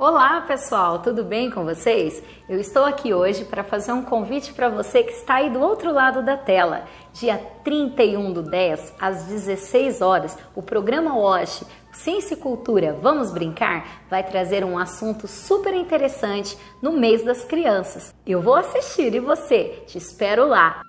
Olá pessoal, tudo bem com vocês? Eu estou aqui hoje para fazer um convite para você que está aí do outro lado da tela. Dia 31 do 10, às 16 horas, o programa WASH Ciência e Cultura Vamos Brincar vai trazer um assunto super interessante no mês das crianças. Eu vou assistir e você? Te espero lá!